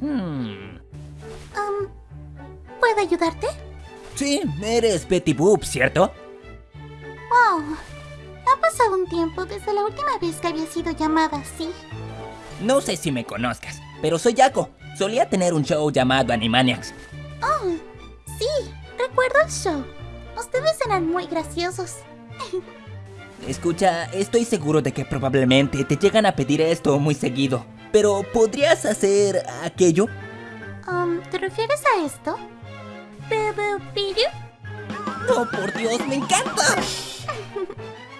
Hmm. Um, ¿Puedo ayudarte? Sí, eres Betty Boop, ¿cierto? Oh, ha pasado un tiempo desde la última vez que había sido llamada así. No sé si me conozcas, pero soy Jaco. Solía tener un show llamado Animaniacs. Oh, sí, recuerdo el show. Ustedes eran muy graciosos. Escucha, estoy seguro de que probablemente te llegan a pedir esto muy seguido. Pero, ¿podrías hacer aquello? Um, ¿te refieres a esto? ¿Bubu piru? ¡No, por Dios, me encanta!